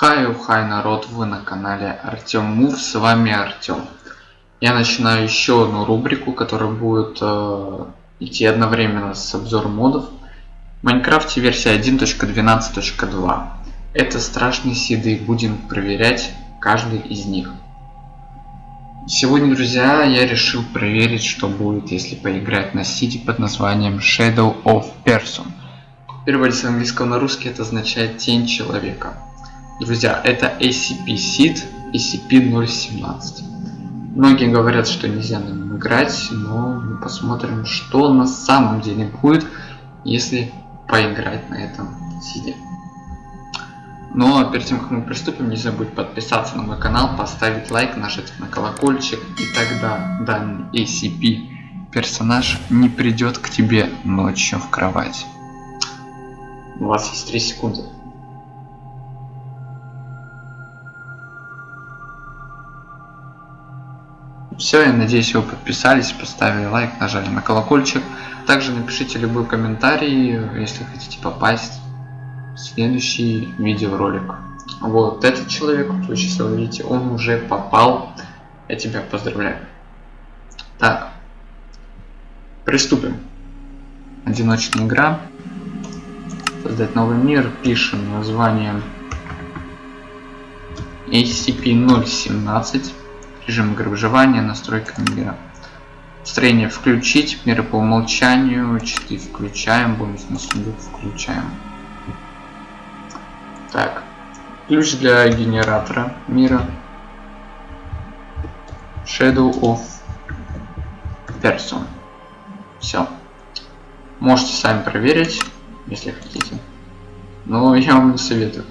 Хай, хай, народ, вы на канале Артем Мур, с вами Артем. Я начинаю еще одну рубрику, которая будет э, идти одновременно с обзором модов. В Майнкрафте версия 1.12.2. Это страшные сиды, будем проверять каждый из них. Сегодня, друзья, я решил проверить, что будет, если поиграть на сиде под названием Shadow of Person. В переводе с английского на русский это означает тень человека. Друзья, это ACP-SID ACP-017. Многие говорят, что нельзя на нем играть, но мы посмотрим, что на самом деле будет, если поиграть на этом сиде. Но перед тем, как мы приступим, не забудь подписаться на мой канал, поставить лайк, нажать на колокольчик, и тогда данный ACP персонаж не придет к тебе ночью в кровать. У вас есть 3 секунды. Все, я надеюсь, вы подписались, поставили лайк, нажали на колокольчик. Также напишите любой комментарий, если хотите попасть в следующий видеоролик. Вот этот человек, вы сейчас видите, он уже попал. Я тебя поздравляю. Так, приступим. Одиночная игра. Создать новый мир. Пишем название ACP-017 режим игры выживания, настройка мира. Строение включить, меры по умолчанию, читы включаем, бонусный сундук включаем. Так, ключ для генератора мира. Shadow of Person. Все. Можете сами проверить, если хотите. Но я вам не советую.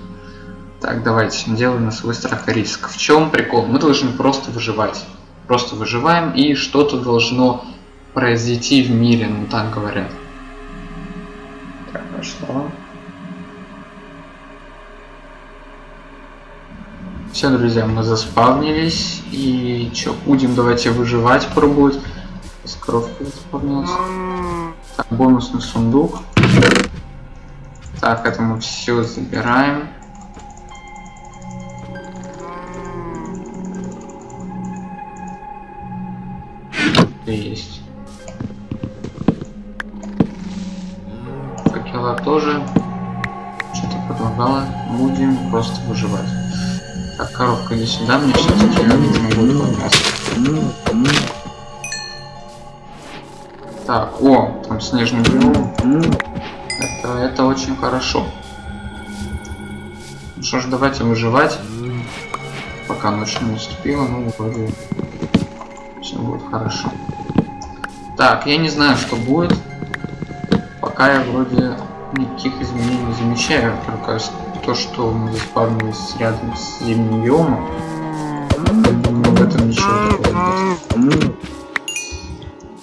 Так, давайте, делаем на свой страх и риск. В чем прикол? Мы должны просто выживать. Просто выживаем, и что-то должно произойти в мире, ну так говорят. Так, пошло. Все, друзья, мы заспавнились. И что, будем давайте выживать пробовать. Скоровка заспавнилась. Так, бонусный сундук. Так, это мы все забираем. Есть. Факела тоже. Что-то предлагала. Будем просто выживать. Так, коробка иди сюда, мне все-таки видимо. Так, о, там снежный биом. Это, это очень хорошо. Ну что ж, давайте выживать. Пока ночь не наступила, ну вроде все будет хорошо. Так, я не знаю, что будет. Пока я вроде никаких изменений не замечаю, только то, что мы заспавнились рядом с зимним биомом. В этом ничего такого нет.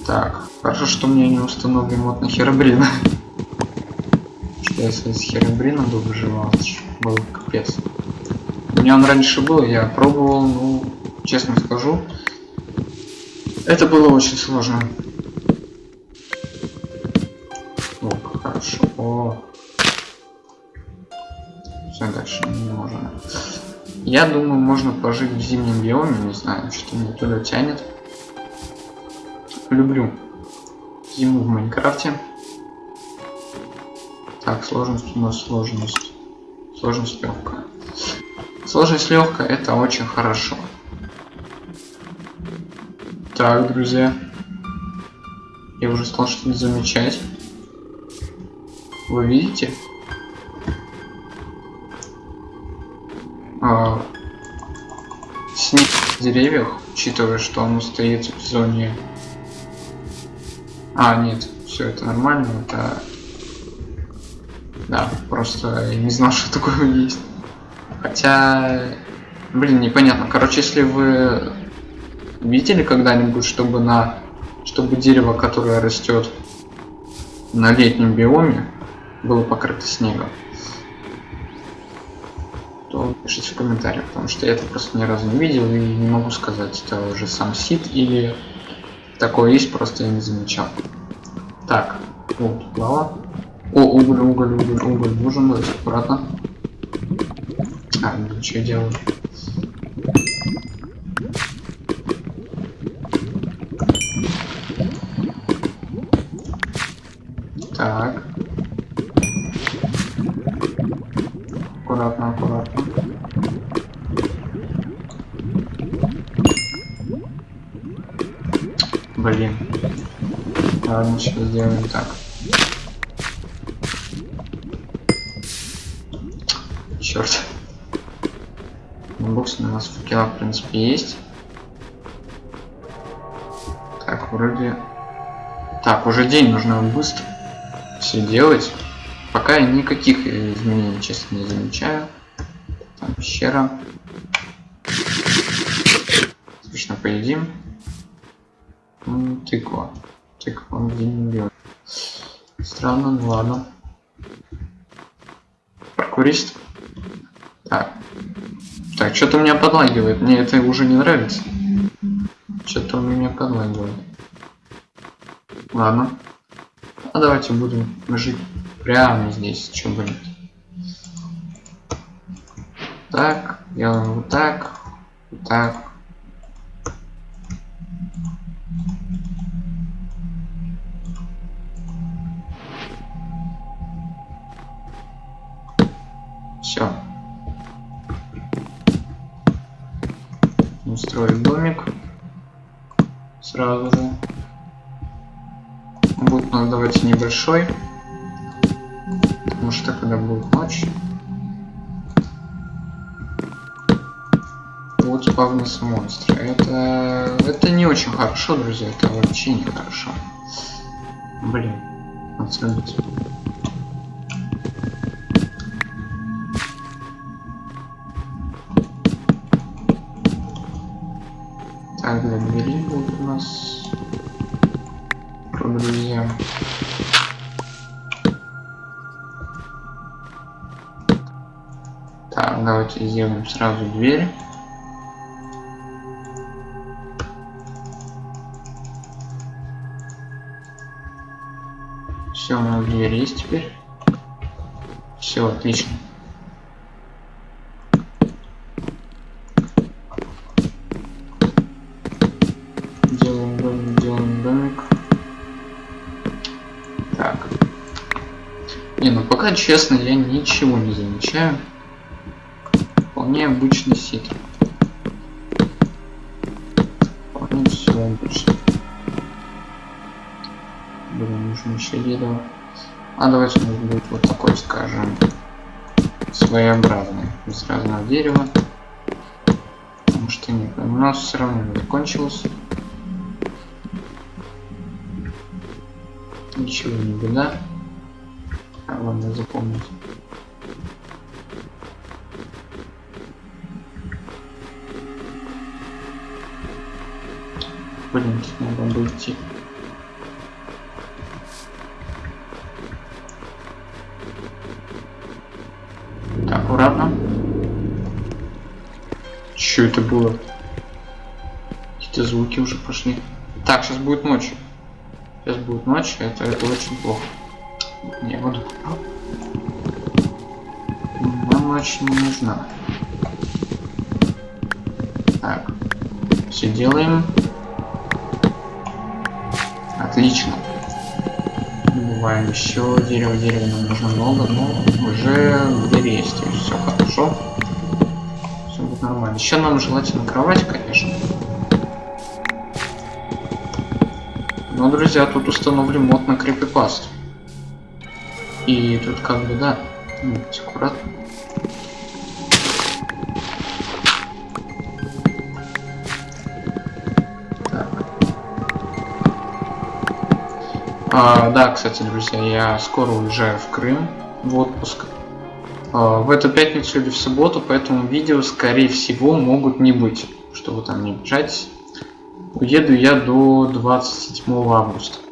Так, хорошо, что у меня не установлен мод на Херобрина. Что если с Херобрином бы выживал, был капец. У меня он раньше был, я пробовал, ну, честно скажу, это было очень сложно. Хорошо. Все, дальше не можно. Я думаю, можно пожить в зимнем биоме, не знаю, что меня туда тянет. Люблю зиму в Майнкрафте. Так, сложность у нас сложность. Сложность легкая. Сложность легкая это очень хорошо. Так, друзья. Я уже стал что-то замечать. Вы видите? А, снег в деревьях, учитывая, что он стоит в зоне... А, нет, все это нормально, это... Да, просто я не знал, что такое есть. Хотя... Блин, непонятно. Короче, если вы видели когда-нибудь, чтобы на... Чтобы дерево, которое растет на летнем биоме, было покрыто снегом, то пишите в комментариях, потому что я это просто ни разу не видел и не могу сказать, это уже сам сит или такое есть, просто я не замечал. Так, вот лава. О, уголь, уголь, уголь, уголь, нужен, аккуратно. Так, ну я делаю? Так. Аккуратно, аккуратно. Блин. Ладно, сейчас сделаем так. Черт. Бокс у нас факела, в принципе, есть. Так, вроде... Так, уже день нужно быстро все делать. Пока я никаких изменений, честно, не замечаю. Там пещера. Отлично, поедим. Тыква. Тыква, он где не берет. Странно, ну ладно. Прокурист. Так. Так, что-то меня подлагивает. Мне это уже не нравится. Что-то он меня подлагивает. Ладно. А давайте будем жить прямо здесь, что будет. Так, делаем вот так, вот так. Все. Устроить домик сразу же. Будет у нас давайте небольшой. Потому что когда будет ночь. Вот спавнятся монстры. Это. Это не очень хорошо, друзья. Это вообще не хорошо. Блин. Отсюдите. Для двери будут у нас друзья. Так, давайте сделаем сразу дверь. Все, у нас дверь есть теперь. Все, отлично. Честно, я ничего не замечаю. Вполне обычный сит. Вполне все обычно. Блин, нужно еще дерево. А давайте у нас будет вот такой, скажем, своеобразный, из разного дерева. Потому что нет, у нас все равно закончилось. Ничего не беда. А, ладно, запомнить. Блин, надо было идти. Аккуратно. Что это было? Какие-то звуки уже пошли. Так, сейчас будет ночь. Сейчас будет ночь, это, это очень плохо. Не буду. Нам ночь не нужна. Так. Все делаем. Отлично. Добываем еще дерево, дерева нам нужно много, но уже в двери есть, то есть все хорошо. Все будет нормально. Еще нам желательно кровать, конечно. Но, друзья, тут установлен мод на крипипасту. И тут как бы, да, будьте аккуратны. А, да, кстати, друзья, я скоро уезжаю в Крым в отпуск. А, в эту пятницу или в субботу, поэтому видео, скорее всего, могут не быть. Что вы там не обижайтесь. Уеду я до 27 августа.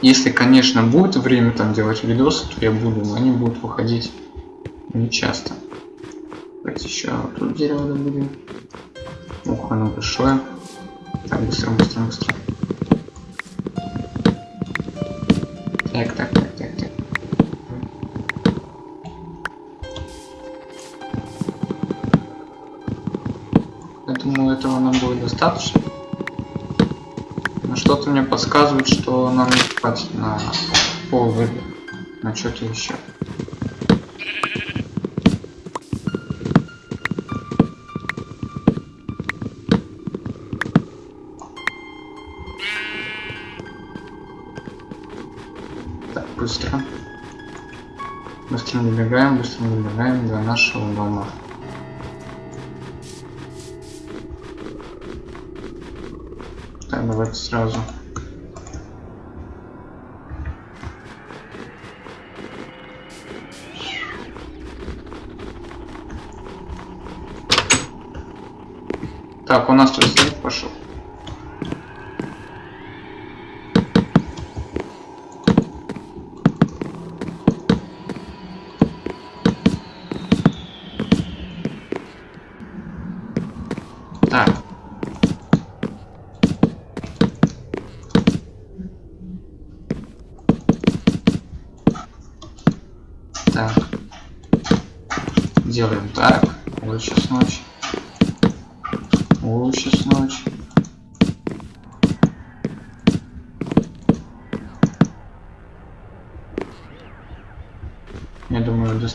Если, конечно, будет время там делать видосы, то я буду, но они будут выходить не часто. Давайте еще тут дерево добудем. Ох, оно большое. Так, быстро, быстро, быстро. Так, так, так, так, так. думаю, этого нам будет достаточно. Что-то мне подсказывает, что нам не хватит на рыбы. На что-то еще. Так, быстро. Быстро набегаем, быстро набегаем до нашего дома. Сразу.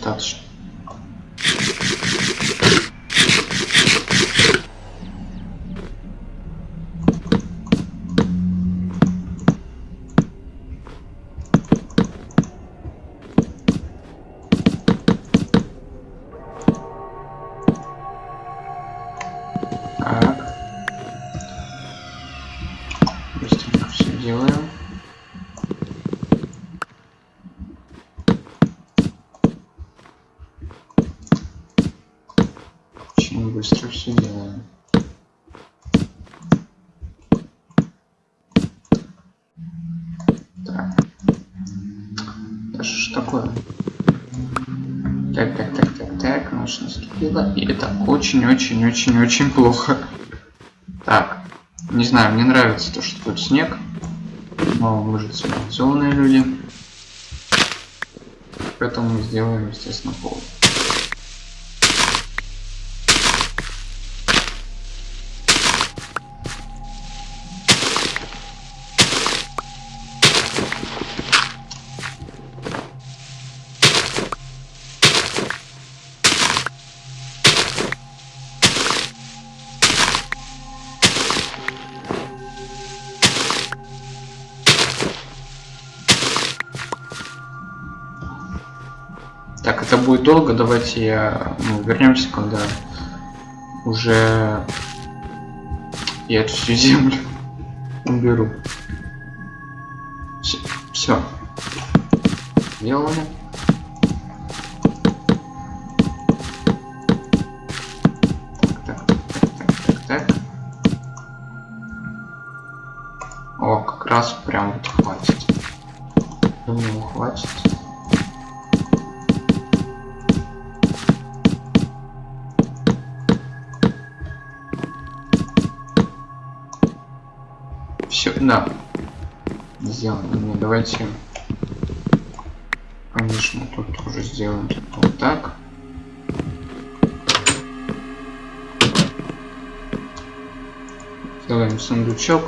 Думаю, Да что такое? Так, так, так, так, так, ночь наступила, и это очень-очень-очень-очень плохо. Так, не знаю, мне нравится то, что тут снег, но мы же цивилизованные люди, поэтому мы сделаем, естественно, пол. Долго, давайте я ну, вернемся, когда уже я эту всю землю уберу. Все. Сделали. Так, так, так, так, так. О, как раз прям вот хватит. Думаю, хватит. Все, да. Сделано. Ну, давайте, конечно, тут тоже сделаем вот так. Сделаем сундучок.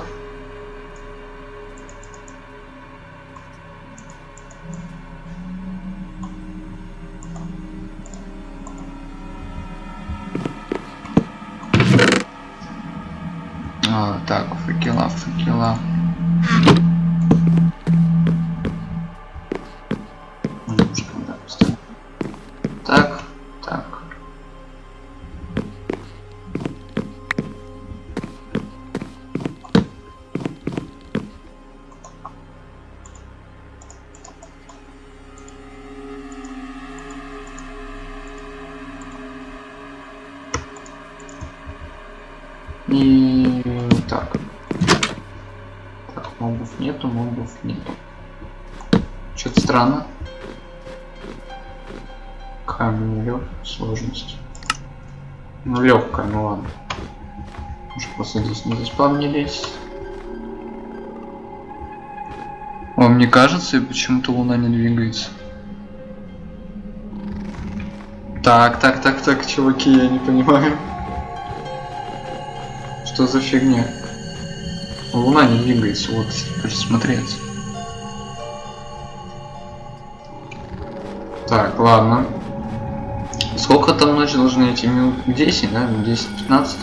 И так. Так, мобов нету, мобов нету. Что-то странно. Камень лег, сложность. Ну легкая, ну ладно. Может просто здесь не заспавнились. Вам не кажется, почему-то луна не двигается? Так, так, так, так, чуваки, я не понимаю. Что за фигня? Луна не двигается, вот присмотреться. Так, ладно. Сколько там ночи должны идти? Минут 10, да? 10-15?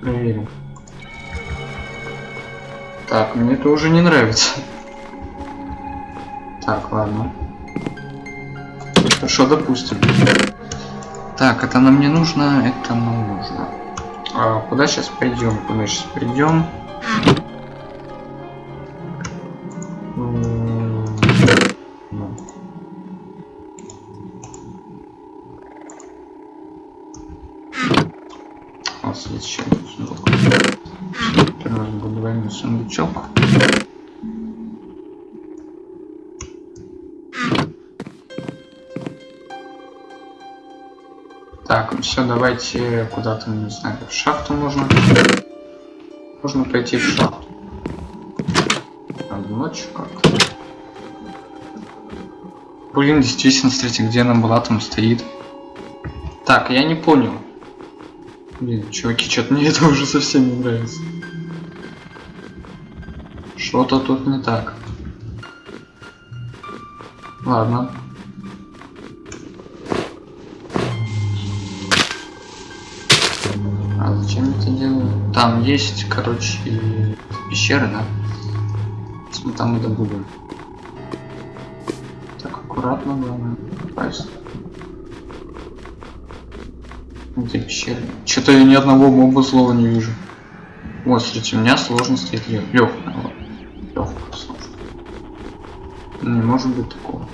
Проверим. Так, мне это уже не нравится. Так, ладно. Хорошо, допустим. Так, это нам не нужно, это нам нужно. А куда сейчас пойдем? Куда сейчас придем? У нас есть еще один двойной сундучок. Все, давайте куда-то, не знаю, в шахту можно. Можно пойти в шахту. Правда, ночью как-то. Блин, действительно, смотрите, где она была, там стоит. Так, я не понял. Блин, чуваки, что-то мне это уже совсем не нравится. Что-то тут не так. Ладно. Там есть, короче, пещеры, да? Мы там и добудем. Так, аккуратно, главное, попасть. Где пещеры? Что-то я ни одного моба слова не вижу. Вот, смотрите, у меня сложность стоит легкая. Легкая сложность. Не может быть такого.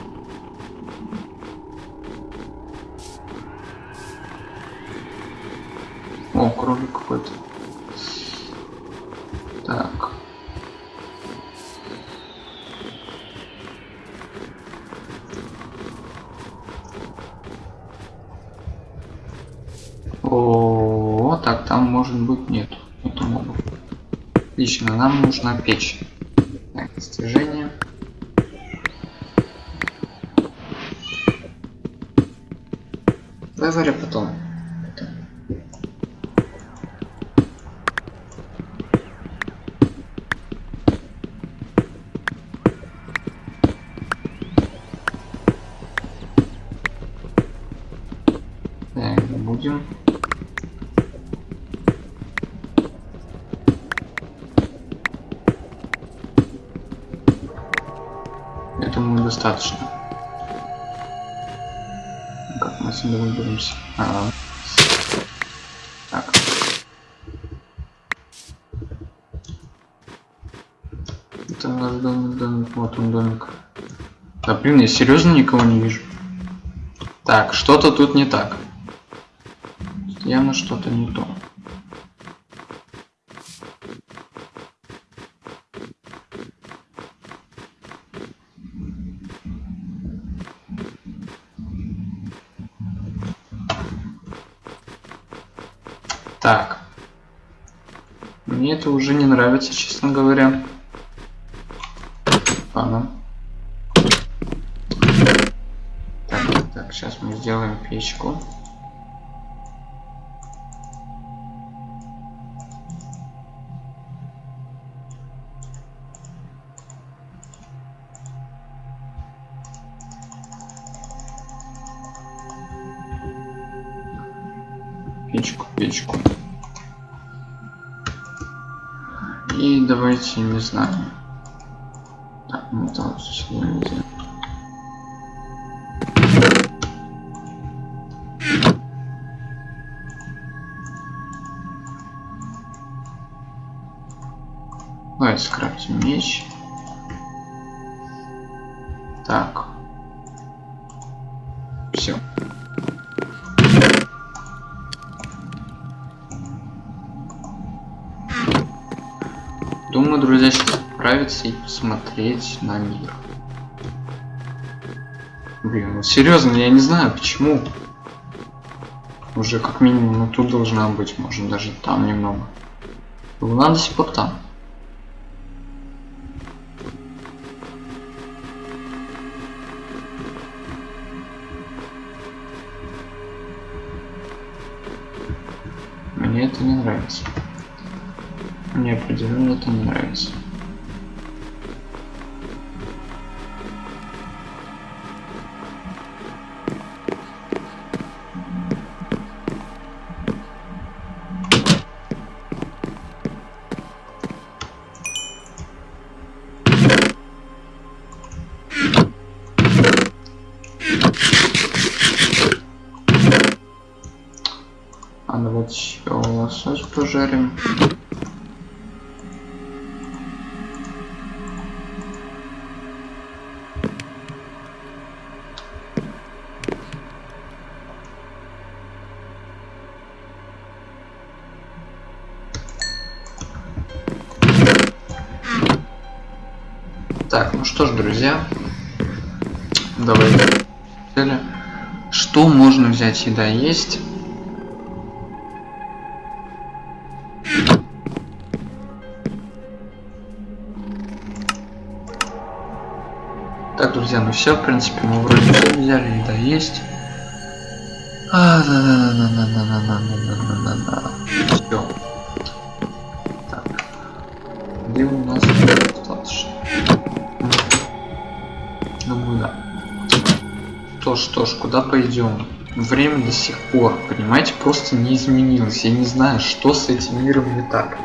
О, кролик какой-то. Отлично, нам нужна печь. Достаточно. Как мы отсюда выберемся? Ага. Так. Это наш домик, домик, вот он домик. Да блин, я серьезно никого не вижу. Так, что-то тут не так. Явно что-то не то. Так. Мне это уже не нравится, честно говоря. Ладно. Так, так, так, сейчас мы сделаем печку, давайте, не знаю. Так, мы там сюда не делаем. Давайте скрафтим меч. Так. Сейчас отправиться и посмотреть на мир. Блин, ну серьезно, я не знаю почему. Уже как минимум, ну тут должна быть, может даже там немного. Луна до сих пор там. Мне определенно это не нравится. А давайте еще лосось пожарим. Что ж, друзья, давайте. Что можно взять? Еда есть. Так, друзья, ну все, в принципе, мы вроде все взяли, еда есть. А, да, да, да, да, да, да, да, да, да, да, да. Все. Так. Где у нас что ж, куда пойдем? Время до сих пор, понимаете, просто не изменилось. Я не знаю, что с этим миром не так.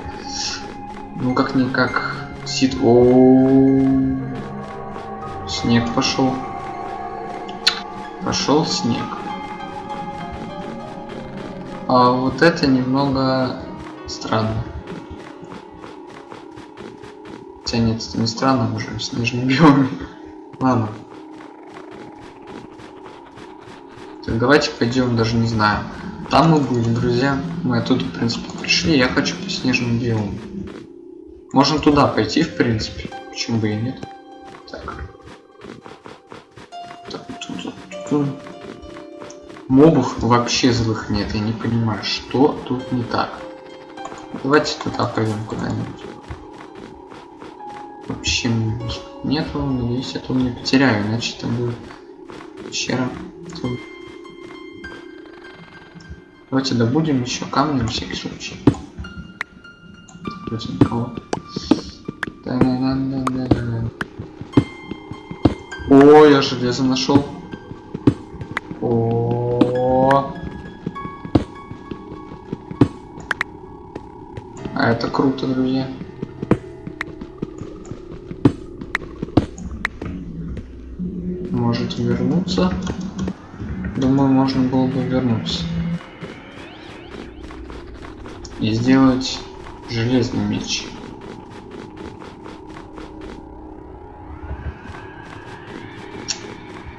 Ну как никак сид. О, снег пошел. Пошел снег. А вот это немного странно. Хотя нет, это не странно, мы же в снежном биоме. Ладно. Так, давайте пойдем, даже не знаю. Там мы были, друзья. Мы оттуда, в принципе, пришли. Я хочу по снежному биому. Можно туда пойти, в принципе. Почему бы и нет? Так. так тут, тут, тут. Мобов вообще злых нет. Я не понимаю, что тут не так. Давайте туда пойдем куда-нибудь. Вообще нету, надеюсь, я тут не потеряю, иначе это будет пещера. Давайте добудем еще камни на всякий случай. Вроде никого. О, я железо нашел. О. А это круто, друзья. Можете вернуться. Думаю, можно было бы вернуться и сделать железный меч.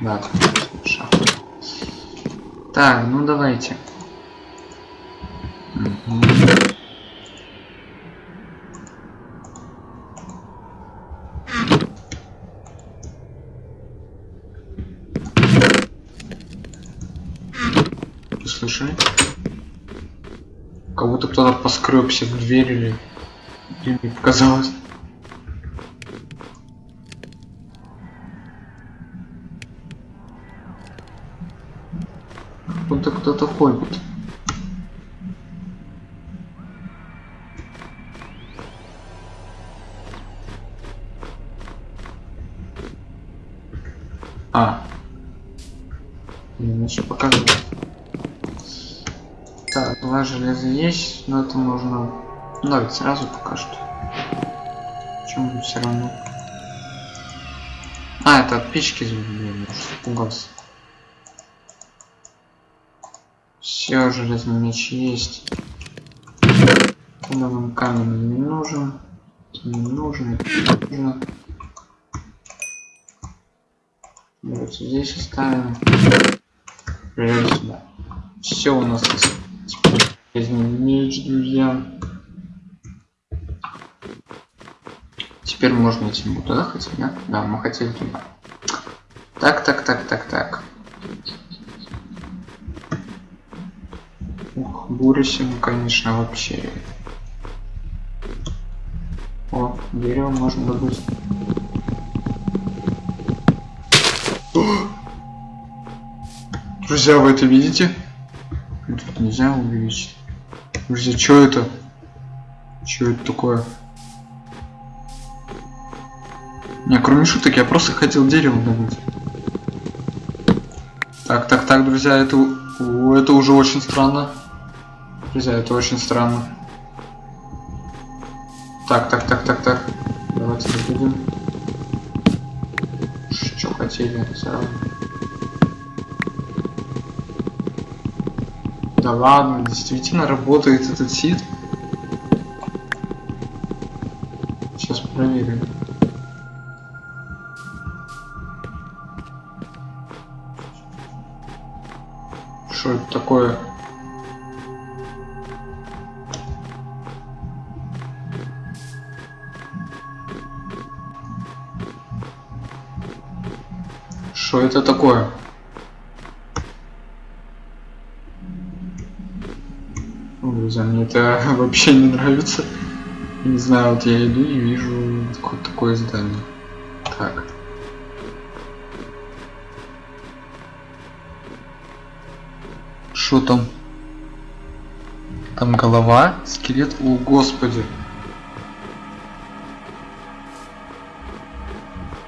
Да, Так, ну давайте. Поскребся в дверь или... или показалось. Будто кто-то ходит. Есть, но это можно давить сразу пока что. Почему все равно? А, это от печки звук. Все, железный меч есть. Куда камень не нужен. Не нужен, не нужно. Давайте здесь оставим. Железо сюда. Все у нас есть. Возьмем меч, друзья. Теперь можно идти мы туда хотим, да? Да, мы хотели туда. Так, так, так, так, так. Ух, бурисим, конечно, вообще. О, дерево можно добыть. Друзья, вы это видите? Тут нельзя увеличить. Друзья, что это? Что это такое? Не, кроме шуток, я просто хотел дерево добыть. Так, так, так, друзья, это, это уже очень странно. Друзья, это очень странно. Так, так, так, так, так. Давайте добудем. Что хотели сразу. Да ладно, действительно работает этот сид. Сейчас проверим. Что это такое? Что это такое? Это вообще не нравится. Не знаю, вот я иду и вижу такое, такое здание. Так. Что там? Там голова, скелет. О, господи.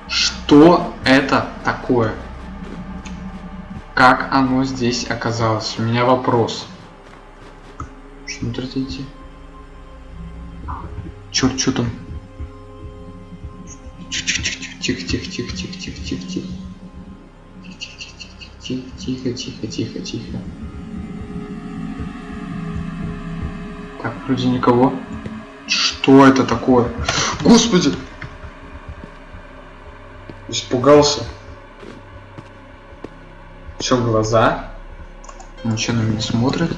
Что это такое? Как оно здесь оказалось? У меня вопрос. Идти? Черт, что там? Тихо, тихо, тихо, тихо, тихо, тихо, тихо, тихо. Тихо, тихо, тихо, тихо, тихо. Так, вроде никого. Что это такое? Господи! Испугался. Все глаза. Ничего на меня смотрит.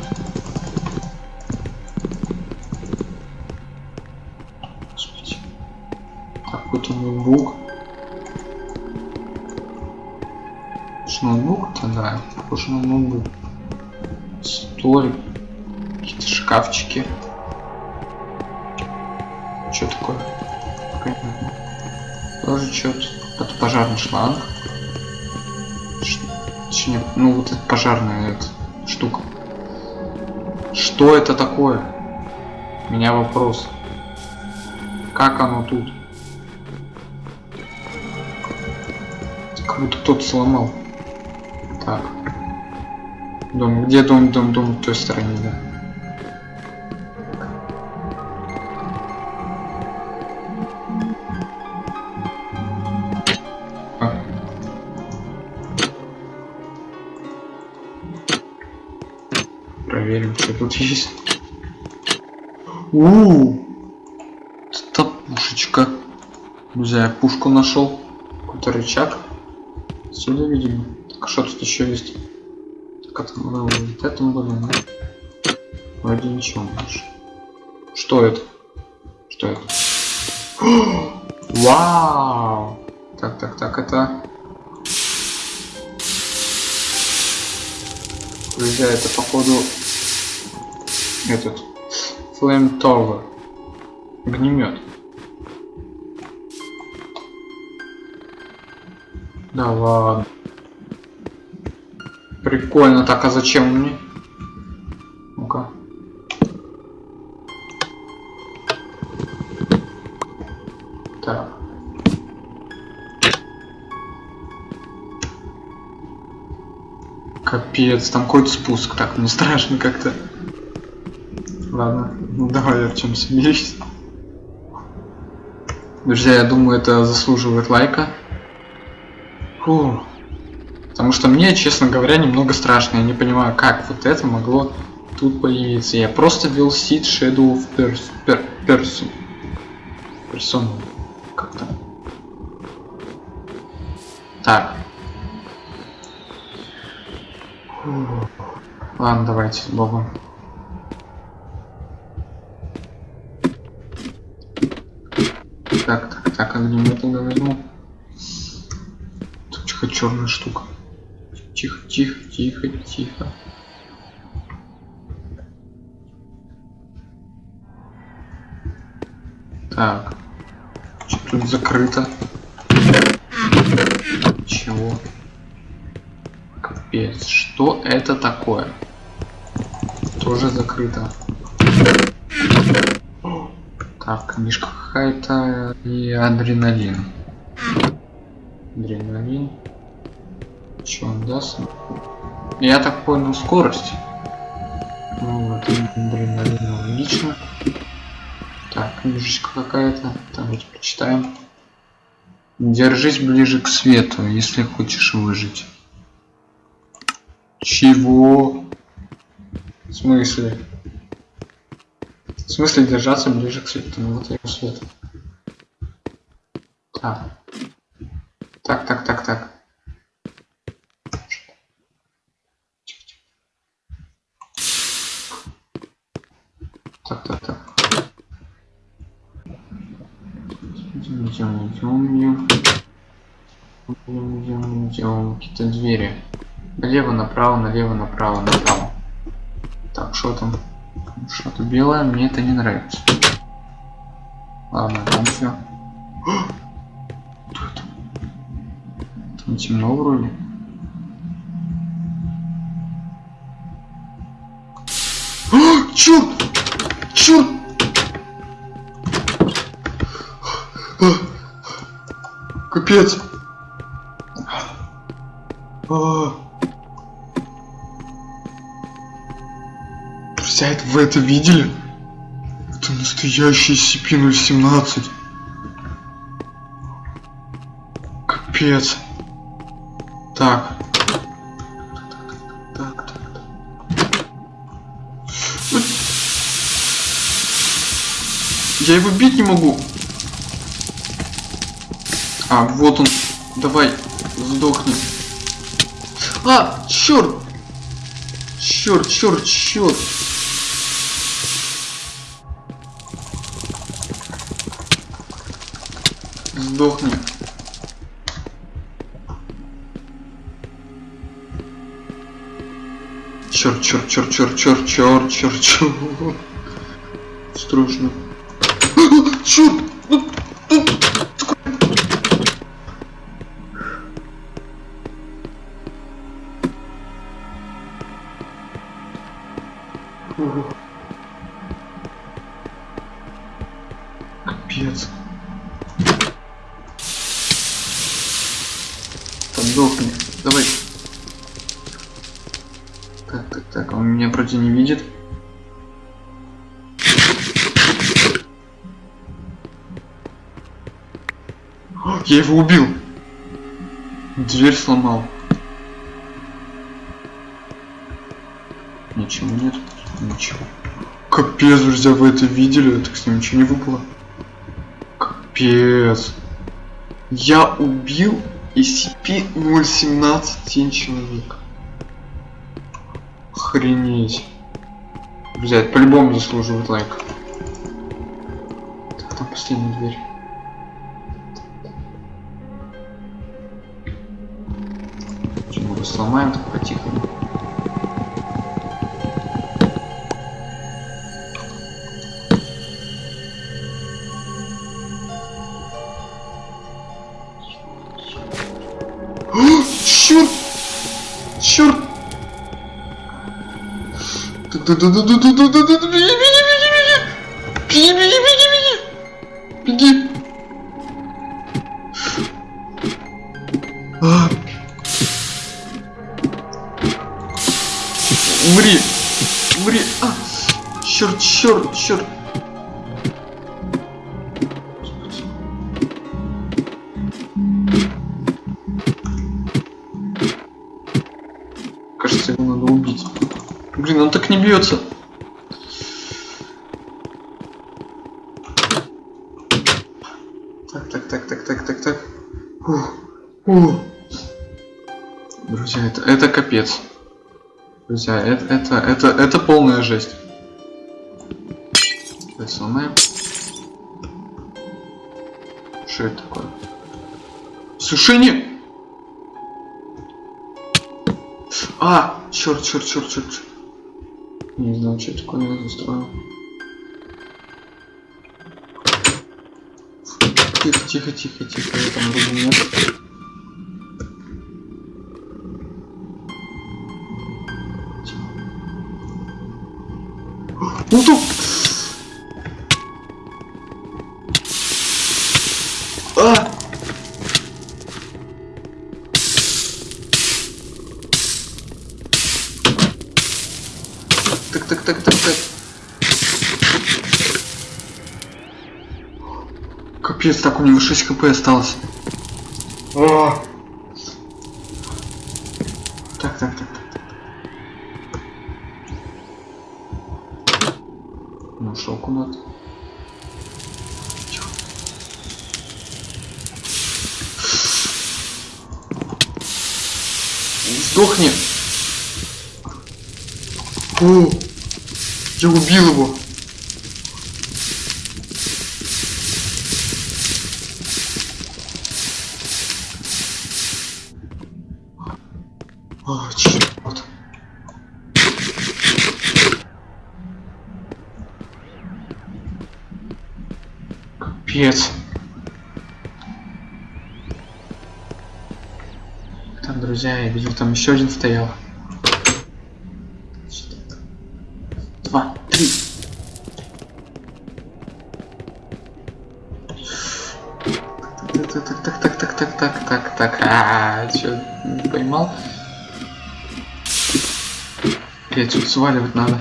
Да, похож на ноутбук. Столик. Какие-то шкафчики. Что такое? Тоже что-то. Это пожарный шланг. Ш... Точнее, ну вот это пожарная эта штука. Что это такое? У меня вопрос. Как оно тут? Как будто кто-то сломал. Так. Дом. Где дом, дом, дом в той стороне, да. А. Проверим, что тут есть. У, -у, это пушечка. Друзья, я пушку нашел. Какой-то рычаг. Сюда, видимо. Так, что тут еще есть? Это было вот это было, да? Вроде ничего больше. Что это? Что это? Вау! Так, так, так, это... Друзья, это походу этот Flame Tower. Огнемет. Да ладно. Прикольно. Так, а зачем мне? Ну-ка. Так. Капец, там какой-то спуск. Так, мне страшно как-то. Ладно, ну давай, Артем, смирись. Друзья, я думаю, это заслуживает лайка. Фу. Потому что мне, честно говоря, немного страшно. Я не понимаю, как вот это могло тут появиться. Я просто вел сид Shadow of pers per Person. Person. Как там? Так. Ладно, давайте с Богом. Так, так, так, огнемет тогда возьму. Тут черная штука. Тихо, тихо, тихо, тихо. Так. Что тут закрыто? Чего? Капец, что это такое? Тоже закрыто. Так, книжка какая-то и адреналин. Адреналин. Он даст? Я так понял, скорость. Ну, вот, адреналин логично. Так, книжечка какая-то. Давайте почитаем. Держись ближе к свету, если хочешь выжить. Чего? В смысле? В смысле держаться ближе к свету? Ну вот я свет. Так. Так, так, так, так. Так, так, так. Идем, идем, идем, идем. Идем, идем. Какие-то двери. Налево, направо, налево, направо, направо. Так, что там? Что-то белое, мне это не нравится. Ладно, там все. Там темно вроде. Черт! Черт! Капец! А. Друзья, это вы это видели? Это настоящий SCP-017. Капец. Так, Я его бить не могу. А, вот он. Давай, сдохни. А, черт! Черт, черт, черт! Сдохни. Черт, черт, черт, черт, черт, черт, черт, черт. Страшно. Черт! Капец. Подохни. Давай. Так, так, так, он меня вроде не видит. Я его убил. Дверь сломал. Ничего нет. Ничего. Капец, друзья, вы это видели? Так с ним ничего не выпало. Капец. Я убил SCP-017 человек. Охренеть. Друзья, по-любому заслуживает лайк. Так, там последняя дверь. Сломаем так по-тихому? Черт! Черт! Умри! Умри! А! Черт, черт, черт! Кажется, его надо убить. Блин, он так не бьется. Так, так, так, так, так, так, так. Ух, ух. Друзья, это, это капец. Друзья, это, это, это, это полная жесть. Сломаем. Что это такое? Сушение! А, черт, черт, черт, черт. черт. Не знаю, что такое я застроил. Тихо, тихо, тихо, тихо, я там вроде нет. А! Так, так, так, так, так. Капец, так у него 6 хп осталось. А! Еще один стоял. Два, три. Так, так, так, так, так, так, так, так, так. А, чё, не поймал? Блять, тут сваливать надо.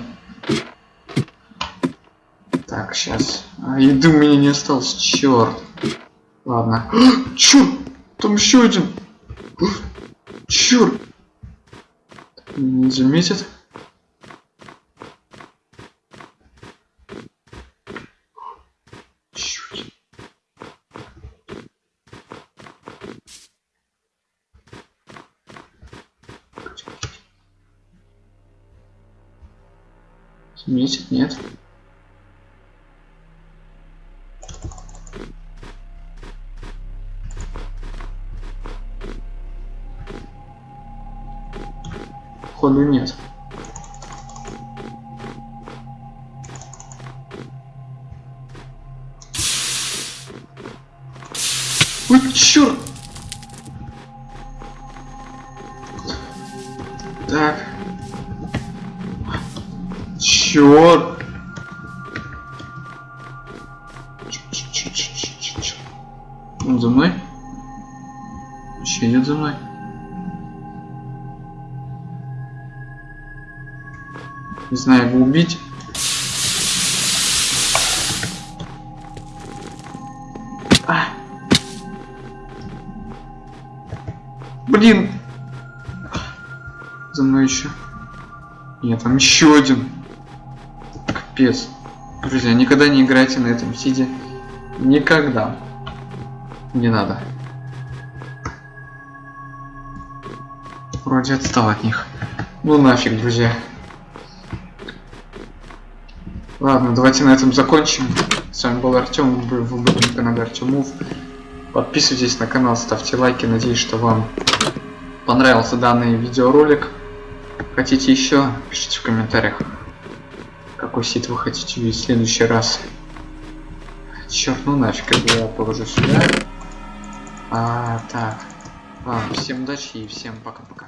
Так, сейчас. А, еды у меня не осталось, черт. Ладно. Черт! Там еще один. Черт! Не заметит? Заметит, нет? Ходу нет. Ой, черт! Так. Черт! Он за мной? Еще идет за мной. Не знаю, его убить. А! Блин! За мной еще. Нет, там еще один. Капец. Друзья, никогда не играйте на этом сиде. Никогда. Не надо. Вроде отстал от них. Ну нафиг, друзья. Ладно, давайте на этом закончим. С вами был Артем, вы были на канале Артемов. Подписывайтесь на канал, ставьте лайки. Надеюсь, что вам понравился данный видеоролик. Хотите еще? Пишите в комментариях, какой сит вы хотите видеть в следующий раз. Черт, ну нафиг, я положу сюда. А, так. Ладно, всем удачи и всем пока-пока.